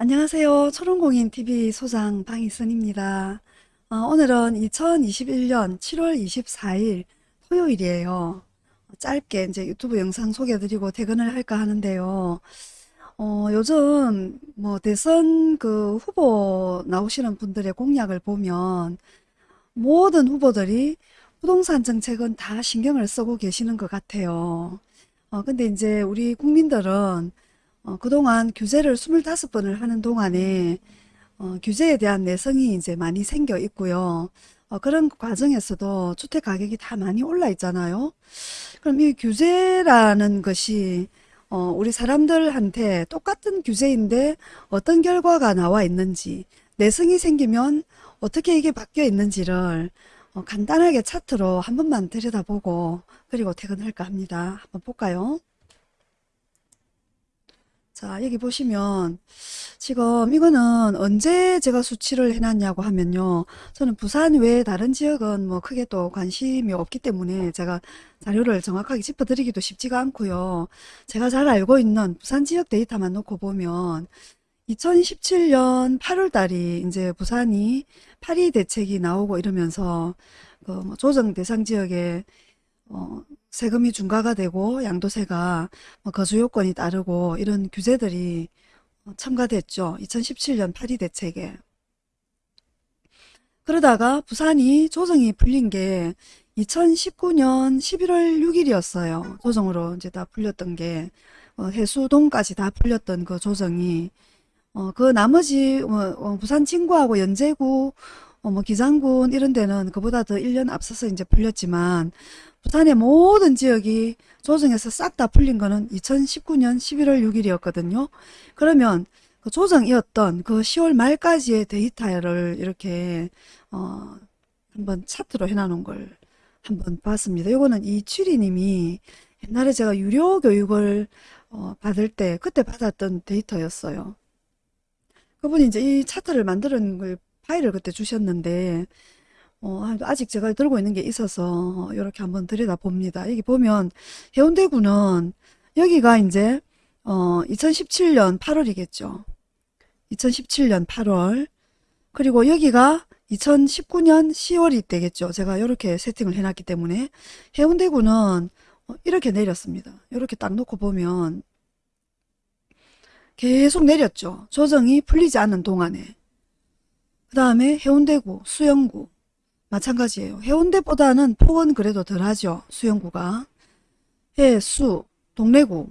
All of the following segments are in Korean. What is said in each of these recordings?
안녕하세요. 초롱공인TV 소장 방희선입니다. 어, 오늘은 2021년 7월 24일 토요일이에요. 짧게 이제 유튜브 영상 소개해드리고 퇴근을 할까 하는데요. 어, 요즘 뭐 대선 그 후보 나오시는 분들의 공약을 보면 모든 후보들이 부동산 정책은 다 신경을 쓰고 계시는 것 같아요. 어, 근데 이제 우리 국민들은 어, 그동안 규제를 25번을 하는 동안에 어, 규제에 대한 내성이 이제 많이 생겨 있고요. 어, 그런 과정에서도 주택 가격이 다 많이 올라 있잖아요. 그럼 이 규제라는 것이 어, 우리 사람들한테 똑같은 규제인데 어떤 결과가 나와 있는지 내성이 생기면 어떻게 이게 바뀌어 있는지를 어, 간단하게 차트로 한 번만 들여다보고 그리고 퇴근할까 합니다. 한번 볼까요? 자, 여기 보시면 지금 이거는 언제 제가 수치를 해놨냐고 하면요. 저는 부산 외에 다른 지역은 뭐 크게 또 관심이 없기 때문에 제가 자료를 정확하게 짚어드리기도 쉽지가 않고요. 제가 잘 알고 있는 부산 지역 데이터만 놓고 보면 2017년 8월 달이 이제 부산이 파리 대책이 나오고 이러면서 그 뭐 조정 대상 지역에 어, 세금이 중과가 되고 양도세가 뭐 거주 요건이 따르고 이런 규제들이 어, 첨가됐죠. 2017년 파리 대책에. 그러다가 부산이 조정이 풀린 게 2019년 11월 6일이었어요. 조정으로 이제 다 풀렸던 게 어, 해수동까지 다 풀렸던 그 조정이 어, 그 나머지 뭐, 어, 부산 진구하고 연제구 어, 뭐 기장군 이런 데는 그보다 더 1년 앞서서 이제 풀렸지만 부산의 모든 지역이 조정에서 싹 다 풀린 거는 2019년 11월 6일이었거든요. 그러면 그 조정이었던 그 10월 말까지의 데이터를 이렇게 어 한번 차트로 해놔놓은 걸 한번 봤습니다. 요거는 이추리님이 옛날에 제가 유료 교육을 어 받을 때 그때 받았던 데이터였어요. 그분이 이제 이 차트를 만드는 걸 파일을 그때 주셨는데 어, 아직 제가 들고 있는 게 있어서 이렇게 한번 들여다봅니다. 여기 보면 해운대구는 여기가 이제 어, 2017년 8월이겠죠. 2017년 8월 그리고 여기가 2019년 10월이 되겠죠. 제가 이렇게 세팅을 해놨기 때문에 해운대구는 어, 이렇게 내렸습니다. 이렇게 딱 놓고 보면 계속 내렸죠. 조정이 풀리지 않는 동안에. 그 다음에 해운대구, 수영구 마찬가지예요. 해운대보다는 폭은 그래도 덜하죠. 수영구가. 해 수, 동래구.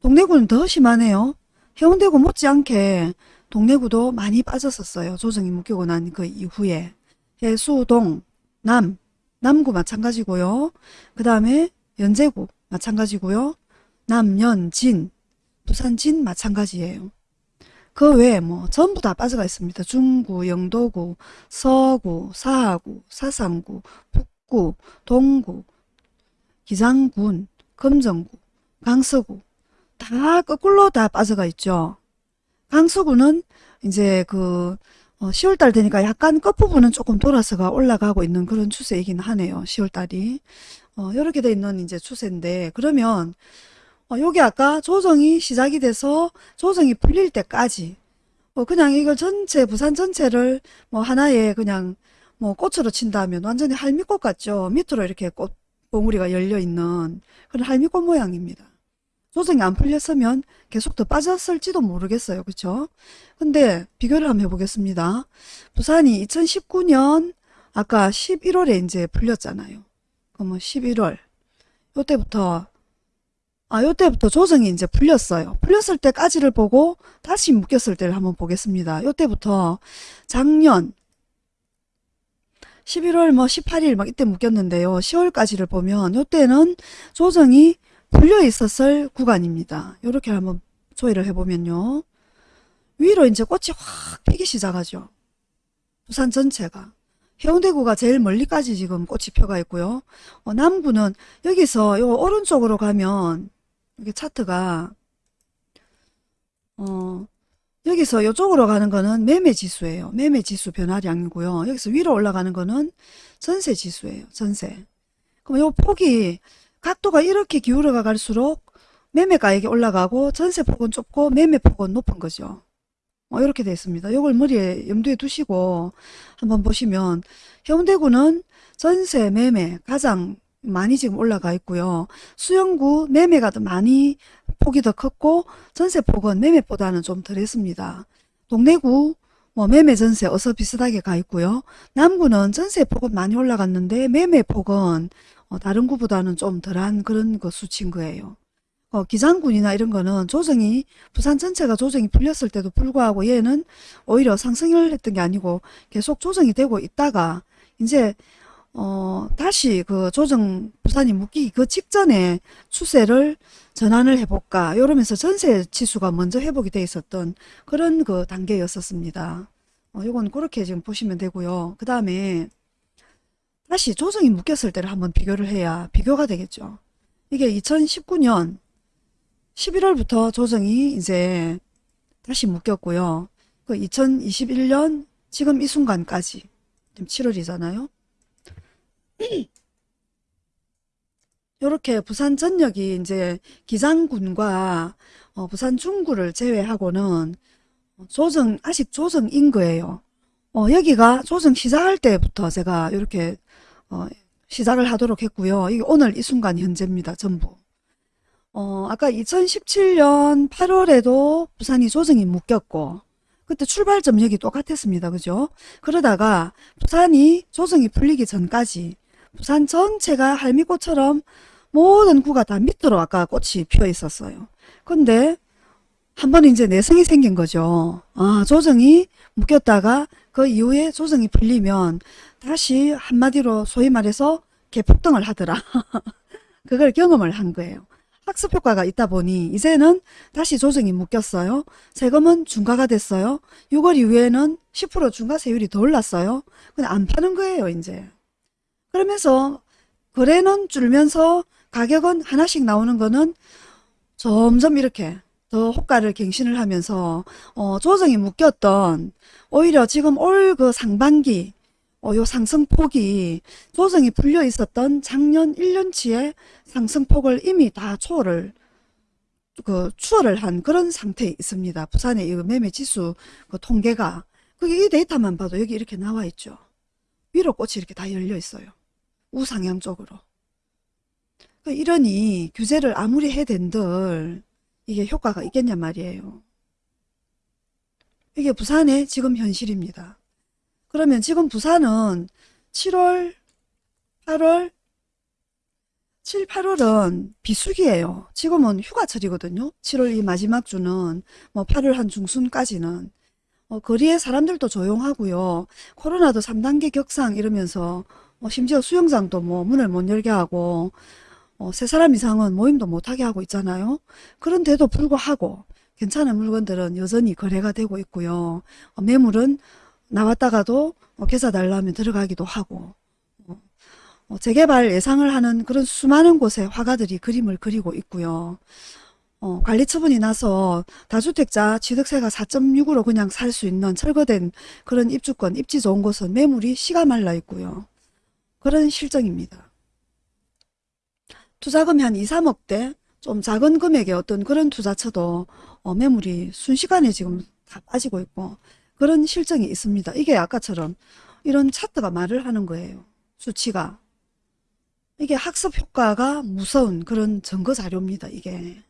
동래구는 더 심하네요. 해운대구 못지않게 동래구도 많이 빠졌었어요. 조정이 묶이고 난 그 이후에. 해 수 동, 남, 남구 마찬가지고요. 그 다음에 연제구 마찬가지고요. 남 연, 진, 부산 진 마찬가지예요. 그 외에 뭐 전부 다 빠져가 있습니다. 중구, 영도구, 서구, 사하구, 사상구, 북구, 동구, 기장군, 금정구, 강서구 다 거꾸로 다 빠져가 있죠. 강서구는 이제 그 10월달 어, 되니까 약간 끝부분은 조금 돌아서가 올라가고 있는 그런 추세이긴 하네요. 10월달이. 어, 이렇게 돼 있는 이제 추세인데 그러면 어, 여기 아까 조정이 시작이 돼서 조정이 풀릴 때까지 어, 그냥 이걸 전체 부산 전체를 뭐 하나의 그냥 뭐 꽃으로 친다면 완전히 할미꽃 같죠. 밑으로 이렇게 꽃 봉우리가 열려 있는 그런 할미꽃 모양입니다. 조정이 안 풀렸으면 계속 더 빠졌을지도 모르겠어요. 그렇죠? 근데 비교를 한번 해보겠습니다. 부산이 2019년 아까 11월에 이제 풀렸잖아요. 그러면 11월 요때부터 아, 요때부터 조정이 이제 풀렸어요. 풀렸을 때까지를 보고 다시 묶였을 때를 한번 보겠습니다. 요때부터 작년 11월 뭐 18일 막 이때 묶였는데요. 10월까지를 보면 요때는 조정이 풀려 있었을 구간입니다. 요렇게 한번 조회를 해보면요. 위로 이제 꽃이 확 피기 시작하죠. 부산 전체가. 해운대구가 제일 멀리까지 지금 꽃이 펴가 있고요. 어, 남구는 여기서 요 오른쪽으로 가면 이게 차트가 어 여기서 이쪽으로 가는 거는 매매 지수예요. 매매 지수 변화량이고요. 여기서 위로 올라가는 거는 전세 지수예요. 전세. 그럼 요 폭이 각도가 이렇게 기울어가 갈수록 매매가액이 올라가고 전세 폭은 좁고 매매 폭은 높은 거죠. 어, 이렇게 되어 있습니다. 이걸 머리에 염두에 두시고 한번 보시면 해운대구는 전세 매매 가장 많이 지금 올라가 있고요. 수영구 매매가 더 많이 폭이 더 컸고 전세폭은 매매보다는 좀 덜했습니다. 동래구 뭐 매매 전세 어서 비슷하게 가 있고요. 남구는 전세폭은 많이 올라갔는데 매매폭은 어, 다른 구보다는 좀 덜한 그런 그 수치인 거예요. 어, 기장군이나 이런 거는 조정이 부산 전체가 조정이 풀렸을 때도 불구하고 얘는 오히려 상승을 했던 게 아니고 계속 조정이 되고 있다가 이제 어, 다시 그 조정 부산이 묶이기 그 직전에 추세를 전환을 해볼까 이러면서 전세 지수가 먼저 회복이 돼 있었던 그런 그 단계였었습니다. 어, 요건 그렇게 지금 보시면 되고요. 그 다음에 다시 조정이 묶였을 때를 한번 비교를 해야 비교가 되겠죠. 이게 2019년 11월부터 조정이 이제 다시 묶였고요. 그 2021년 지금 이 순간까지 지금 7월이잖아요. 이렇게 부산 전역이 이제 기장군과 어, 부산 중구를 제외하고는 조정 아직 조정인 거예요. 어, 여기가 조정 시작할 때부터 제가 이렇게 어, 시작을 하도록 했고요. 이게 오늘 이 순간 현재입니다. 전부. 어, 아까 2017년 8월에도 부산이 조정이 묶였고 그때 출발 점역이 똑같았습니다. 그죠? 그러다가 부산이 조정이 풀리기 전까지 부산 전체가 할미꽃처럼 모든 구가 다 밑으로 아까 꽃이 피어 있었어요. 근데 한 번 이제 내성이 생긴 거죠. 아, 조정이 묶였다가 그 이후에 조정이 풀리면 다시 한마디로 소위 말해서 개폭등을 하더라. 그걸 경험을 한 거예요. 학습 효과가 있다 보니 이제는 다시 조정이 묶였어요. 세금은 중과가 됐어요. 6월 이후에는 10% 중과 세율이 더 올랐어요. 근데 안 파는 거예요, 이제. 그러면서 거래는 줄면서 가격은 하나씩 나오는 거는 점점 이렇게 더 호가를 갱신을 하면서 어, 조정이 묶였던 오히려 지금 올 그 상반기 어, 요 상승폭이 조정이 풀려 있었던 작년 1년치의 상승폭을 이미 다 초월을 그 추월을 한 그런 상태에 있습니다. 부산의 이 매매 지수 그 통계가 그게 이 데이터만 봐도 여기 이렇게 나와 있죠. 위로 꽃이 이렇게 다 열려 있어요. 우상향 쪽으로. 그 이러니 규제를 아무리 해댄들 이게 효과가 있겠냐 말이에요. 이게 부산의 지금 현실입니다. 그러면 지금 부산은 7월, 8월, 7, 8월은 비수기예요. 지금은 휴가철이거든요. 7월 이 마지막 주는 뭐 8월 한 중순까지는 어, 거리에 사람들도 조용하고요. 코로나도 3단계 격상 이러면서 뭐 심지어 수영장도 뭐 문을 못 열게 하고 어, 세 사람 이상은 모임도 못하게 하고 있잖아요. 그런데도 불구하고 괜찮은 물건들은 여전히 거래가 되고 있고요. 어, 매물은 나왔다가도 어, 계좌 달라면 들어가기도 하고 어, 어, 재개발 예상을 하는 그런 수많은 곳에 화가들이 그림을 그리고 있고요. 어, 관리 처분이 나서 다주택자 취득세가 4.6으로 그냥 살 수 있는 철거된 그런 입주권, 입지 좋은 곳은 매물이 씨가 말라 있고요. 그런 실정입니다. 투자금이 한 2, 3억대 좀 작은 금액의 어떤 그런 투자처도 어, 매물이 순식간에 지금 다 빠지고 있고 그런 실정이 있습니다. 이게 아까처럼 이런 차트가 말을 하는 거예요. 수치가. 이게 학습 효과가 무서운 그런 증거 자료입니다. 이게.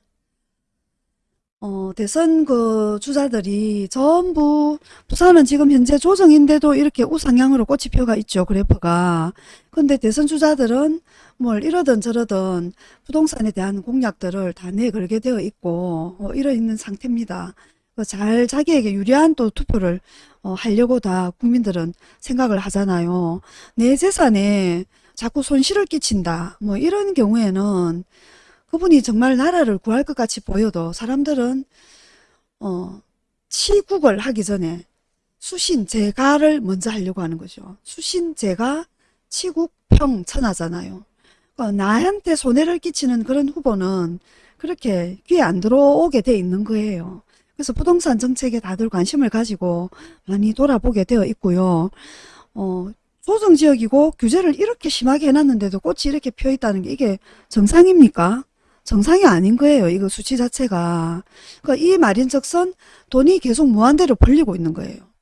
어, 대선 그 주자들이 전부 부산은 지금 현재 조정인데도 이렇게 우상향으로 꽃이 펴가 있죠. 그래프가. 근데 대선 주자들은 뭘 이러든 저러든 부동산에 대한 공약들을 다 내걸게 되어 있고 어, 이러 있는 상태입니다. 그잘 자기에게 유리한 또 투표를 어, 하려고 다 국민들은 생각을 하잖아요. 내 재산에 자꾸 손실을 끼친다. 뭐 이런 경우에는 그분이 정말 나라를 구할 것 같이 보여도 사람들은 어, 치국을 하기 전에 수신 제가를 먼저 하려고 하는 거죠. 수신 제가 치국 평천하잖아요. 어, 나한테 손해를 끼치는 그런 후보는 그렇게 귀에 안 들어오게 돼 있는 거예요. 그래서 부동산 정책에 다들 관심을 가지고 많이 돌아보게 되어 있고요. 어, 조정지역이고 규제를 이렇게 심하게 해놨는데도 꽃이 이렇게 펴 있다는 게 이게 정상입니까? 정상이 아닌 거예요. 이거 수치 자체가. 그러니까 이 말인즉슨 돈이 계속 무한대로 벌리고 있는 거예요.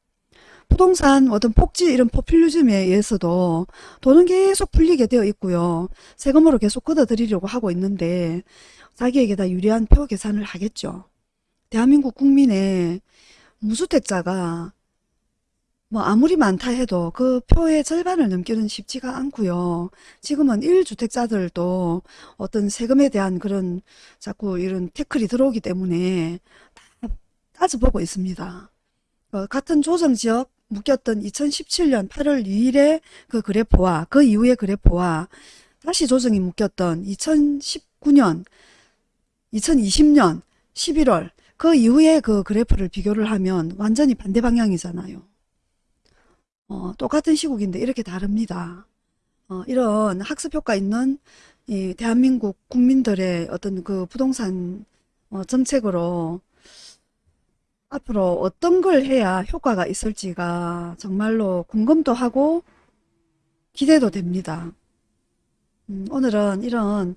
부동산 어떤 폭지 이런 포퓰리즘에 의해서도 돈은 계속 풀리게 되어 있고요. 세금으로 계속 걷어들이려고 하고 있는데 자기에게 다 유리한 표 계산을 하겠죠. 대한민국 국민의 무주택자가 뭐 아무리 많다 해도 그 표의 절반을 넘기는 쉽지가 않고요. 지금은 1주택자들도 어떤 세금에 대한 그런 자꾸 이런 태클이 들어오기 때문에 다 따져보고 있습니다. 어, 같은 조정지역 묶였던 2017년 8월 2일의 그 그래프와 그 이후의 그래프와 다시 조정이 묶였던 2019년, 2020년 11월 그 이후의 그 그래프를 비교를 하면 완전히 반대 방향이잖아요. 어, 똑같은 시국인데 이렇게 다릅니다. 어, 이런 학습 효과 있는 이 대한민국 국민들의 어떤 그 부동산 어, 정책으로 앞으로 어떤 걸 해야 효과가 있을지가 정말로 궁금도 하고 기대도 됩니다. 음, 오늘은 이런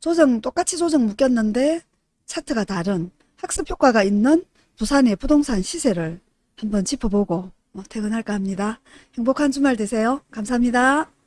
조정, 똑같이 조정 묶였는데 차트가 다른 학습 효과가 있는 부산의 부동산 시세를 한번 짚어보고 어, 퇴근할까 합니다. 행복한 주말 되세요. 감사합니다.